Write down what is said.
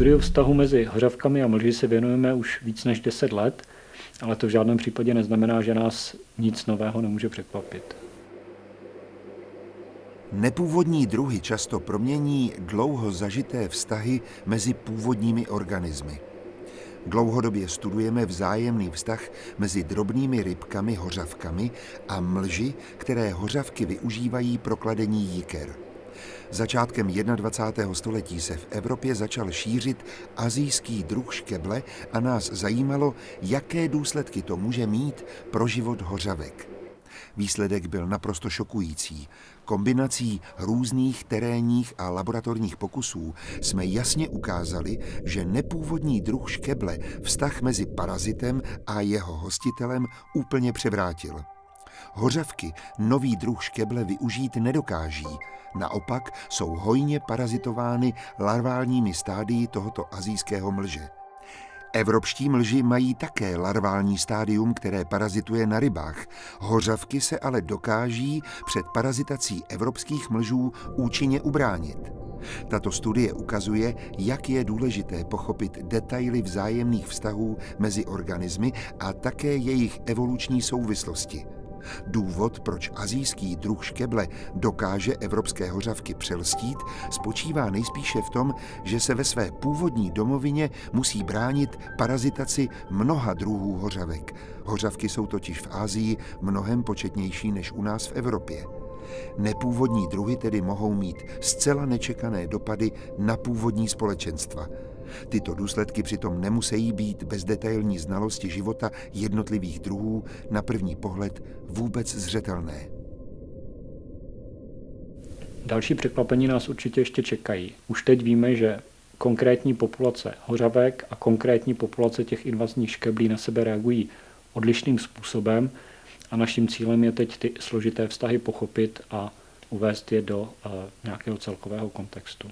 Studiu vztahu mezi hořavkami a mlži se věnujeme už víc než 10 let, ale to v žádném případě neznamená, že nás nic nového nemůže překvapit. Nepůvodní druhy často promění dlouho zažité vztahy mezi původními organismy. Dlouhodobě studujeme vzájemný vztah mezi drobnými rybkami, hořavkami a mlži, které hořavky využívají pro kladení jiker. Začátkem 21. století se v Evropě začal šířit azijský druh škeble a nás zajímalo, jaké důsledky to může mít pro život hořavek. Výsledek byl naprosto šokující. Kombinací různých terénních a laboratorních pokusů jsme jasně ukázali, že nepůvodní druh škeble vztah mezi parazitem a jeho hostitelem úplně převrátil. Hořavky nový druh škeble využít nedokáží, naopak jsou hojně parazitovány larválními stádii tohoto azijského mlže. Evropští mlži mají také larvální stádium, které parazituje na rybách. Hořavky se ale dokáží před parazitací evropských mlžů účinně ubránit. Tato studie ukazuje, jak je důležité pochopit detaily vzájemných vztahů mezi organismy a také jejich evoluční souvislosti. Důvod, proč azijský druh škeble dokáže evropské hořavky přelstít, spočívá nejspíše v tom, že se ve své původní domovině musí bránit parazitaci mnoha druhů hořavek. Hořavky jsou totiž v Ázii mnohem početnější než u nás v Evropě. Nepůvodní druhy tedy mohou mít zcela nečekané dopady na původní společenstva – Tyto důsledky přitom nemusí být bez detailní znalosti života jednotlivých druhů na první pohled vůbec zřetelné. Další překvapení nás určitě ještě čekají. Už teď víme, že konkrétní populace hořavek a konkrétní populace těch invazních škeblí na sebe reagují odlišným způsobem a naším cílem je teď ty složité vztahy pochopit a uvést je do uh, nějakého celkového kontextu.